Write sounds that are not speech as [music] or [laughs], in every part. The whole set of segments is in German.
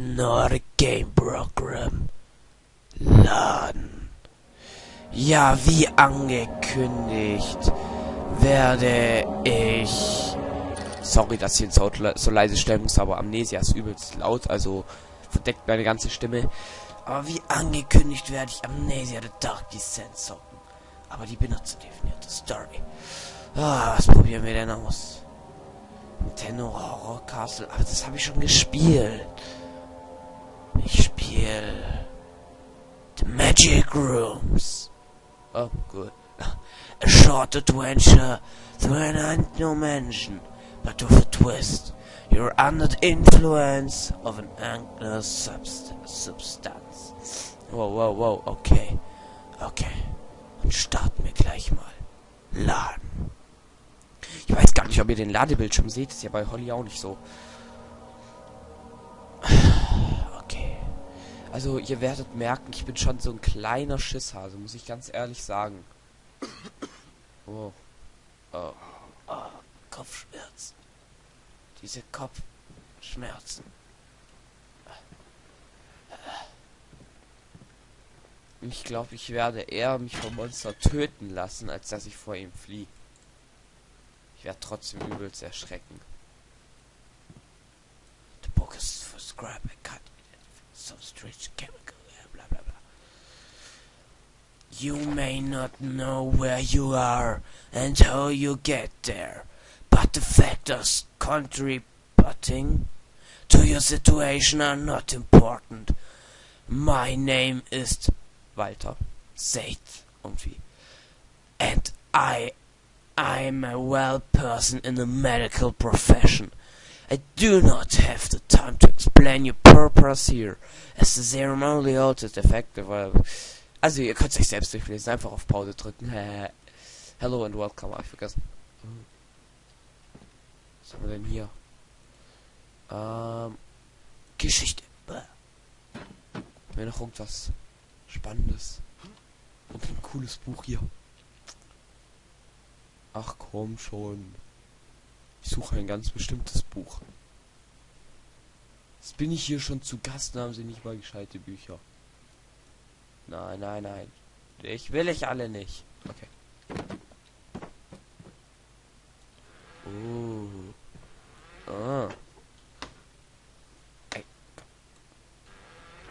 Northern Nordic Game Program. Laden. Ja, wie angekündigt, werde ich... Sorry, dass ich den Sound so leise stellen muss, aber Amnesia ist übelst laut, also verdeckt meine ganze Stimme. Aber wie angekündigt werde ich Amnesia The Dark Descent zocken. Aber die benutzerdefinierte Story. Ah, was probieren wir denn aus? Nintendo Horror Castle. Aber das habe ich schon gespielt. Spiele The Magic Rooms. Oh, gut. [laughs] A short adventure through an unknown mansion, but with a twist. You're under the influence of an unknown subst substance. Wow, wow, wow, okay. Okay. Und starten wir gleich mal. Laden. Ich weiß gar nicht, ob ihr den Ladebildschirm seht. Ist ja bei Holly auch nicht so. Also, ihr werdet merken, ich bin schon so ein kleiner Schisshase, muss ich ganz ehrlich sagen. Oh. Oh. oh. Kopfschmerzen. Diese Kopfschmerzen. Ich glaube, ich werde eher mich vom Monster töten lassen, als dass ich vor ihm fliehe. Ich werde trotzdem übelst erschrecken. The book is for scrap and cut. So strange chemical. Blah blah blah. You may not know where you are and how you get there, but the factors contributing to your situation are not important. My name is Walter Seid irgendwie. Um, and I I'm a well person in the medical profession. I do not have the time to explain your purpose here, as the only alters effective. Also, ihr könnt euch selbst durchlesen, einfach auf Pause drücken. Hello and welcome, hab ich vergessen. Was haben wir denn hier? Ähm, Geschichte. Mir noch irgendwas Spannendes. Und ein cooles Buch hier. Ach komm schon. Ich suche ein ganz bestimmtes Buch. Jetzt bin ich hier schon zu Gast und haben sie nicht mal gescheite Bücher. Nein, nein, nein. Ich will ich alle nicht. Okay. Oh. Ah. Ey.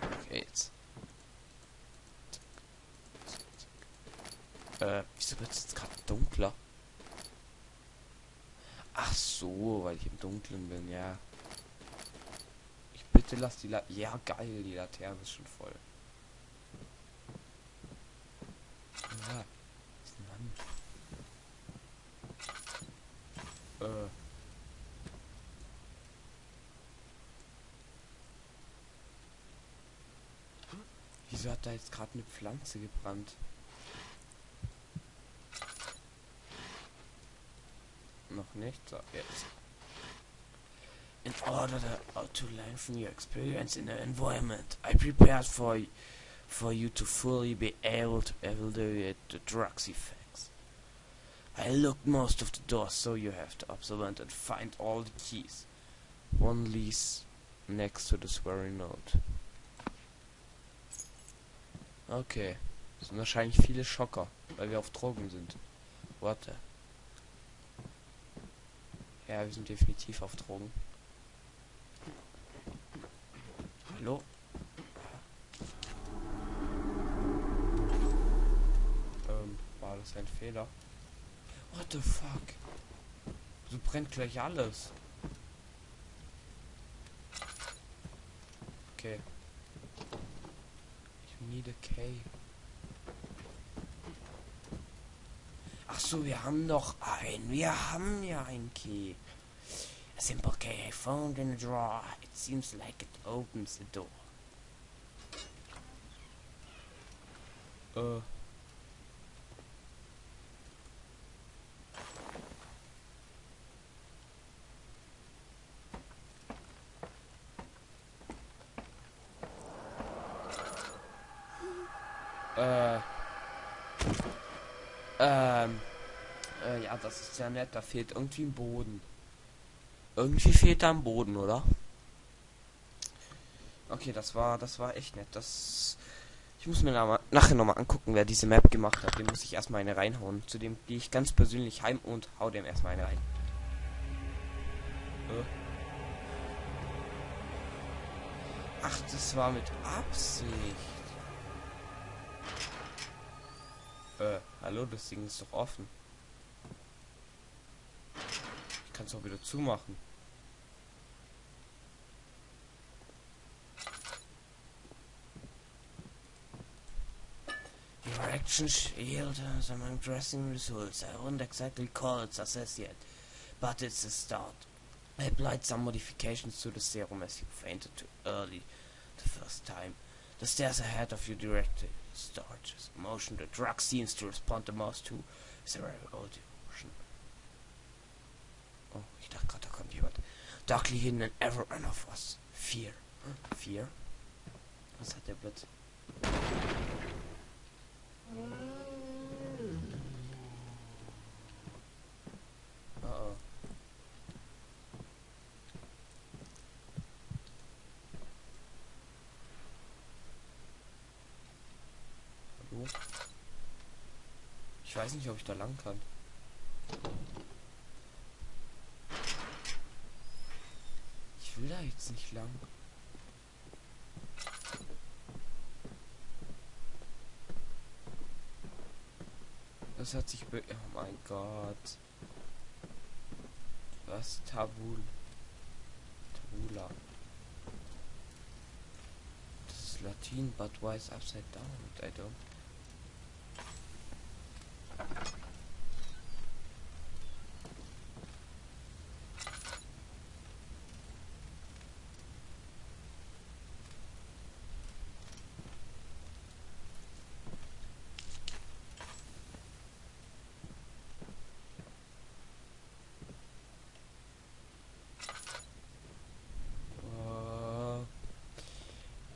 Okay, jetzt. Äh, wieso wird es jetzt gerade dunkler? Ach so, weil ich im Dunkeln bin, ja. Ich bitte lass die La Ja, geil, die Laterne ist schon voll. Ja, ist ein Mann. Äh. Wieso hat da jetzt gerade eine Pflanze gebrannt? Nicht. So, jetzt. In order to lengthen your experience in the environment, I prepared for for you to fully be able to evaluate the drugs effects. I locked most of the doors, so you have to observe and find all the keys. One leads next to the swearing note. Okay. Das sind wahrscheinlich viele Schocker, weil wir auf Drogen sind. Warte. Ja, wir sind definitiv auf Drogen. Hallo? Ähm, war das ein Fehler? What the fuck? So brennt gleich alles. Okay. Ich need a key. Ach so, wir haben noch einen. Wir haben ja einen Key. A simple key I found in a drawer. It seems like it opens the door. Äh. Äh. Ähm. Äh, ja, das ist ja nett. Da fehlt irgendwie ein Boden. Irgendwie fehlt da ein Boden, oder? Okay, das war, das war echt nett. Das. Ich muss mir na nachher nochmal angucken, wer diese Map gemacht hat. Dem muss ich erstmal eine reinhauen. Zudem gehe ich ganz persönlich heim und hau dem erstmal eine rein. Äh. Ach, das war mit Absicht. Äh, hallo, das Ding ist doch offen. Ich kann es auch wieder zumachen. Direction shield has among dressing results. I won't exactly call it success yet, but it's a start. I applied some modifications to the serum as you fainted too early the first time. The stairs ahead of you directed starches. Motion the drug seems to respond the most to is a very old emotion. Oh, ich dachte gerade, da kommt jemand. Darkly hidden and ever run of us. Fear. Fear? Was hat der Blitz? Ich weiß nicht, ob ich da lang kann. Ich will da nicht lang. Das hat sich... Oh mein Gott. Was? Tabul. Tabula. Das ist Latin, but why is upside down? I don't...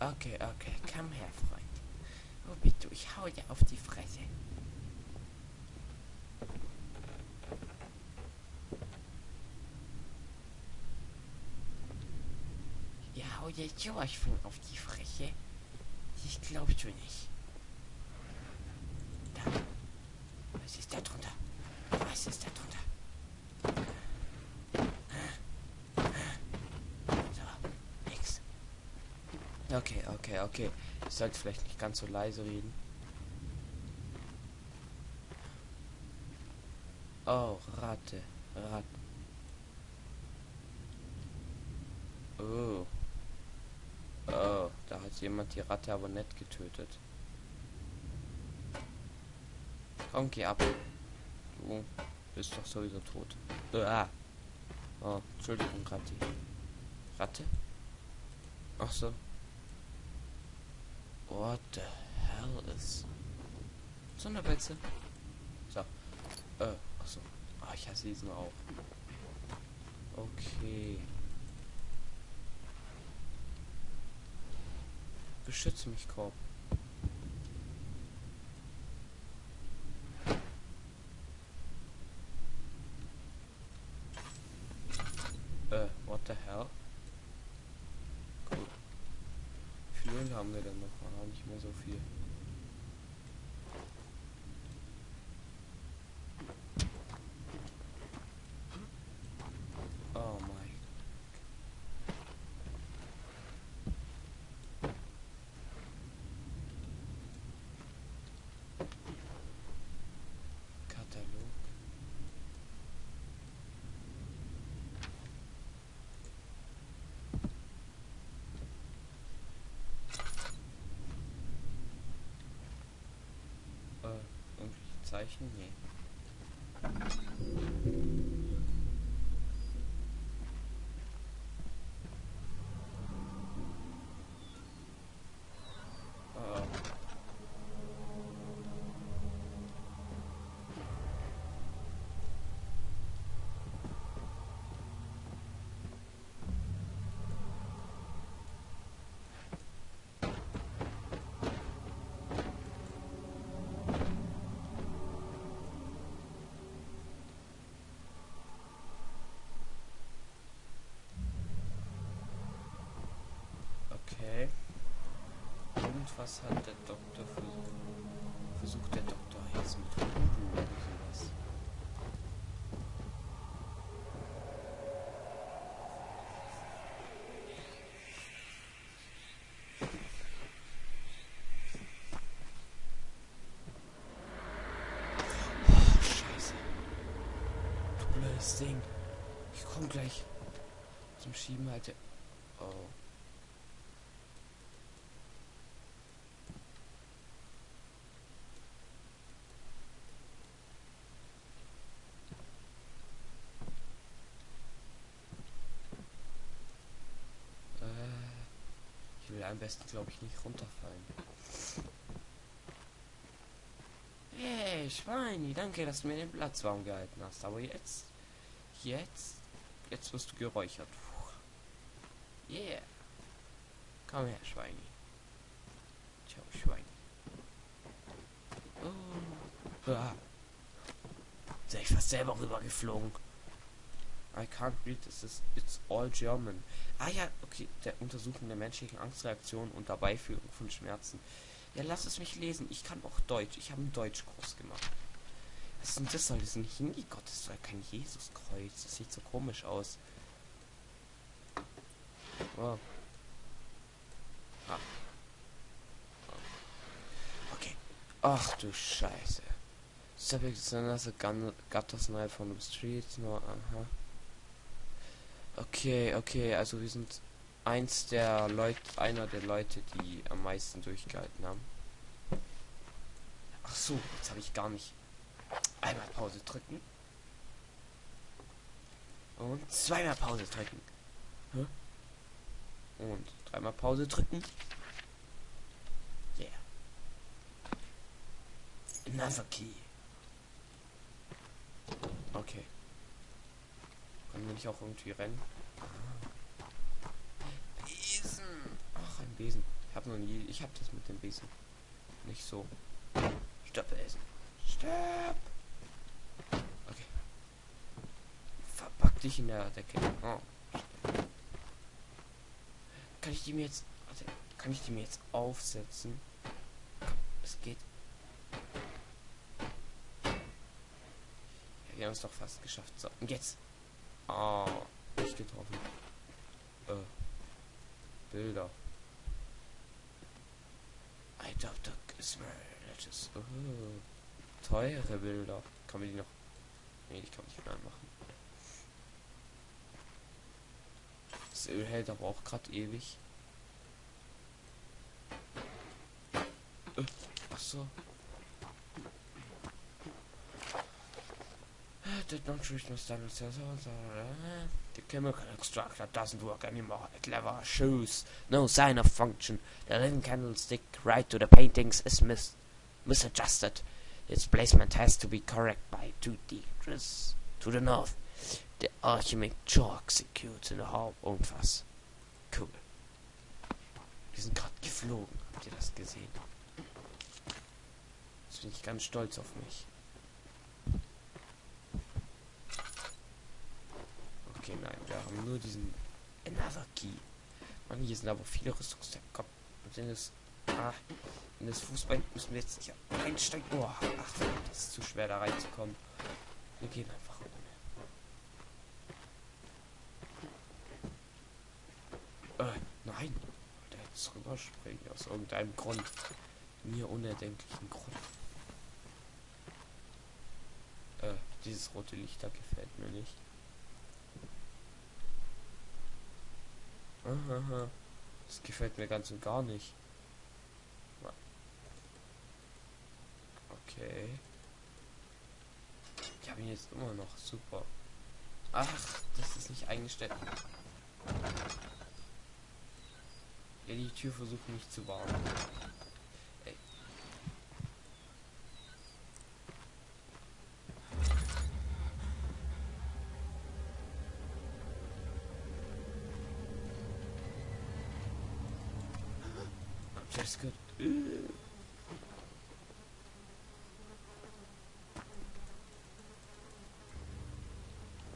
Oh. Okay, okay, komm her, Freund. Wo bist du? Ich hau dir auf die Fresse. Ja, hau dir von auf die Fresse. Ich glaubst du nicht. Da. Was ist da drunter? Was ist da drunter? So, nix. Okay, okay, okay. Ich sollte vielleicht nicht ganz so leise reden. Oh, Ratte. Ratte. Oh. Oh, da hat jemand die Ratte aber nett getötet. Komm, geh ab. Du bist doch sowieso tot. Ah. Oh, Entschuldigung, Ratti. Ratte? Ach so. What the hell is... Sonderbetze? So. Äh, achso. Ah, ich hasse diesen auch. Okay. Beschütze mich, Korb. Äh, what the hell? Cool. Wie viel haben wir denn noch? Ah, nicht mehr so viel. Zeichen? Nee. Was hat der Doktor versucht? Versucht der Doktor jetzt mit Voodoo oder sowas? Oh, Scheiße. Du blödes Ding. Ich komm gleich zum Schieben, Alter. Oh. Besten, glaube ich, nicht runterfallen. Hey, Schweini, danke, dass du mir den Platz warm gehalten hast. Aber jetzt, jetzt, jetzt wirst du geräuchert. Puh. Yeah. Komm her, Schweini. Ciao, Schweini. Oh. Ah. Sei ich fast selber rübergeflogen. I can't read this. Is, it's all German. Ah ja, okay. Der Untersuchung der menschlichen Angstreaktion und der Beiführung von Schmerzen. Ja, lass es mich lesen. Ich kann auch Deutsch. Ich habe einen Deutschkurs gemacht. Was ist denn das? Soll das ein Hindi-Gott? Das doch kein Jesuskreuz. Das sieht so komisch aus. Oh. Ah. Okay. Ach du Scheiße. Subject is another gun gutter snipe from the streets. No, aha. Okay, okay, also wir sind eins der Leute, einer der Leute, die am meisten durchgehalten haben. Ach so, jetzt habe ich gar nicht. Einmal Pause drücken. Und zweimal Pause drücken. Und dreimal Pause drücken. Yeah. Another key. Okay. Können wir nicht auch irgendwie rennen? Besen. Ach, ein Besen. Ich habe noch nie. Ich habe das mit dem Besen. Nicht so. Stopp, Besen. Stopp. Okay. Verpack dich in der Decke. Oh. Kann ich die mir jetzt. Warte, kann ich die mir jetzt aufsetzen? Es geht. Ja, wir haben es doch fast geschafft. So, und jetzt. Oh, nicht getroffen. Äh. Bilder. I doubt is religious. Oh, teure Bilder. Kann man die noch. Nee, die kann nicht mehr anmachen. Das Öl hält aber auch gerade ewig. Äh, ach Did not reach my standard The chemical extractor doesn't work anymore. It never shows no sign of function. The living candlestick right to the paintings is mis misadjusted. Its placement has to be correct by two degrees to the north. The alchemic jaw executes in the Hauptunfass. Cool. Wir sind gerade geflogen. Habt ihr das gesehen? Jetzt bin ich ganz stolz auf mich. Okay, nein, wir haben nur diesen Another Key. Mann, hier sind aber viele Rüstungsteile. Komm, in das, ah, in das Fußball müssen wir jetzt nicht einsteigen. Oh, ach, das ist zu schwer da reinzukommen. Wir gehen einfach ohne. Äh, nein. Der jetzt rüberspringen aus irgendeinem Grund. Mir unerdenklichen Grund. Äh, dieses rote Licht da gefällt mir nicht. Aha, das gefällt mir ganz und gar nicht. Okay. Ich habe ihn jetzt immer noch. Super. Ach, das ist nicht eingestellt. Ja, die Tür versucht mich zu warnen. Just good.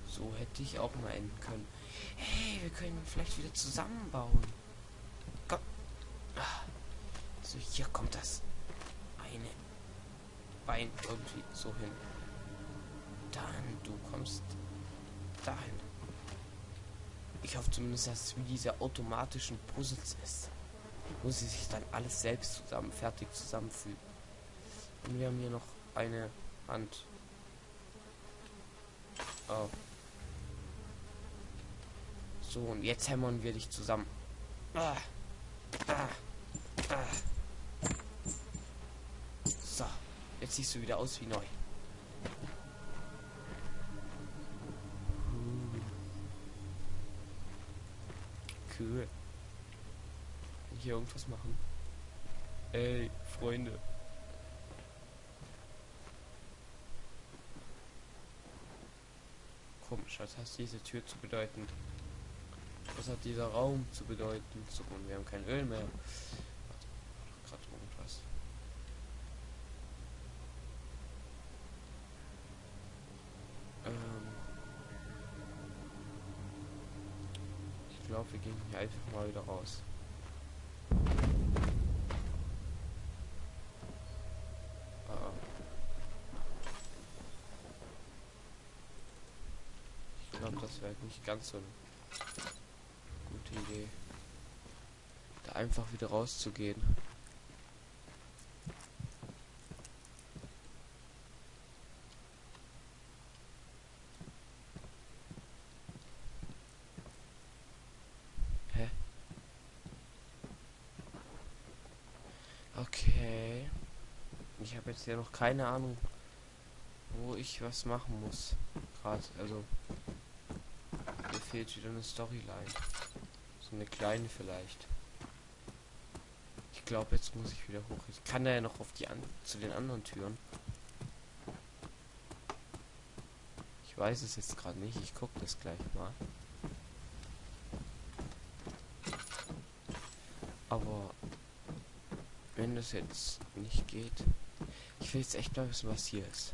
So hätte ich auch mal enden können. Hey, wir können vielleicht wieder zusammenbauen. Komm. Also hier kommt das eine Bein irgendwie so hin. Dann du kommst dahin. Ich hoffe zumindest, dass es wie diese automatischen Puzzles ist. Wo sie sich dann alles selbst zusammen fertig zusammenfügen. Und wir haben hier noch eine Hand. Oh. So, und jetzt hämmern wir dich zusammen. Ah. Ah. Ah. So, jetzt siehst du wieder aus wie neu. Cool. Kann ich hier irgendwas machen? Ey, Freunde. Komisch, was hat diese Tür zu bedeuten? Was hat dieser Raum zu bedeuten? So, und wir haben kein Öl mehr. Gerade irgendwas. Ähm ich glaube, wir gehen hier einfach mal wieder raus. Ah. Glaube, das wäre nicht ganz so eine gute Idee. Da einfach wieder rauszugehen. Ich habe jetzt ja noch keine Ahnung, wo ich was machen muss. Gerade, also fehlt wieder eine Storyline. So eine kleine vielleicht. Ich glaube, jetzt muss ich wieder hoch. Ich kann da ja noch auf die an zu den anderen Türen. Ich weiß es jetzt gerade nicht. Ich gucke das gleich mal. Aber wenn das jetzt nicht geht, ich will jetzt echt mal wissen, was hier ist.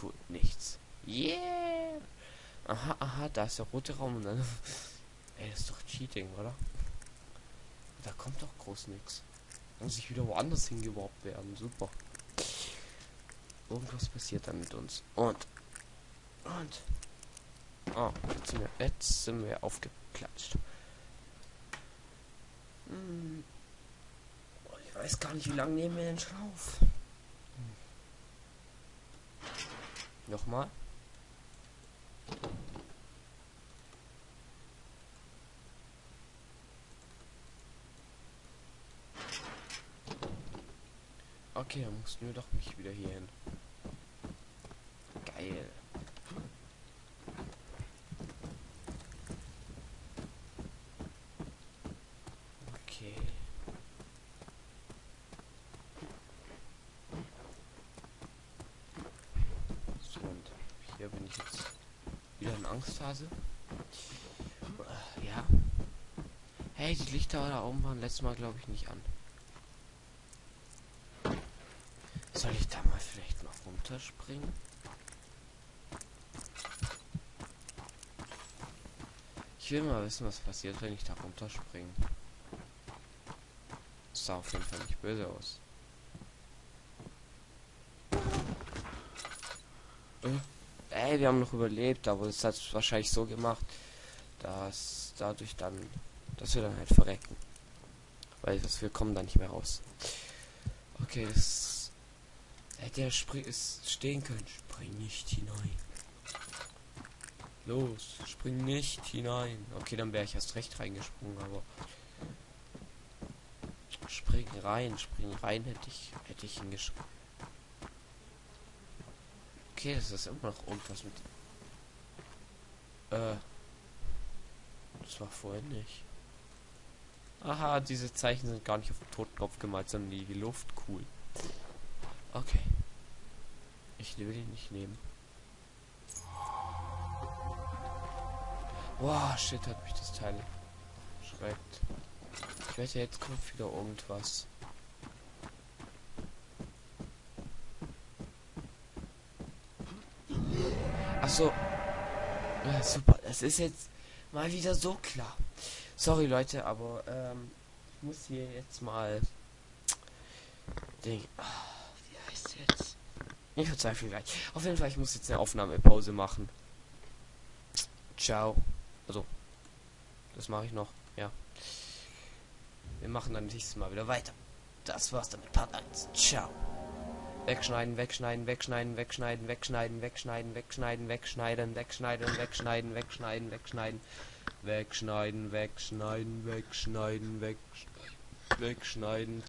Cool, nichts. Yeah! Aha, aha, da ist der rote Raum und dann. [laughs] Ey, das ist doch Cheating, oder? Da kommt doch groß nichts. Muss ich wieder woanders hingeworfen werden. Super. Irgendwas passiert dann mit uns. Und. Und. Oh, jetzt sind wir, jetzt sind wir aufgeklatscht. Hm. Oh, ich weiß gar nicht, wie lange nehmen wir den Schlauf. Hm. Nochmal. Okay, dann musst du doch mich wieder hier hin. Geil. Okay. So, und hier bin ich jetzt wieder ein Angsthase. Ja. Hey, die Lichter da oben waren letztes Mal, glaube ich, nicht an. Soll ich da mal vielleicht noch runterspringen? Ich will mal wissen, was passiert, wenn ich da runterspringe. Das sah auf jeden Fall nicht böse aus. Äh, ey, wir haben noch überlebt, aber es hat wahrscheinlich so gemacht, dass dadurch dann, dass wir dann halt verrecken. Weil wir kommen da nicht mehr raus. Okay, das Hätte er stehen können. Spring nicht hinein. Los, spring nicht hinein. Okay, dann wäre ich erst recht reingesprungen, aber spring rein, spring rein hätte ich hätte ich hingeschrieben. Okay, das ist immer noch irgendwas mit. Äh. Das war vorhin nicht. Aha, diese Zeichen sind gar nicht auf dem Totenkopf gemalt, sondern die Luft cool. Okay. Ich will ihn nicht nehmen. Wow, shit, hat mich das Teil schreckt. Ich wette, jetzt kommt wieder irgendwas. Ach so. Ja, super. Es ist jetzt mal wieder so klar. Sorry, Leute, aber ähm, ich muss hier jetzt mal Ding. Ah, wie heißt jetzt? Ich verzweifle gleich. Auf jeden Fall, ich muss jetzt eine Aufnahmepause machen. Ciao. Also, das mache ich noch, ja. Wir machen dann nächstes Mal wieder weiter. Das war's dann mit Part 1. Ciao. Wegschneiden, wegschneiden, wegschneiden, wegschneiden, wegschneiden, wegschneiden, wegschneiden, wegschneiden, wegschneiden, wegschneiden, wegschneiden, wegschneiden, wegschneiden, wegschneiden, wegschneiden, wegschneiden, wegschneiden.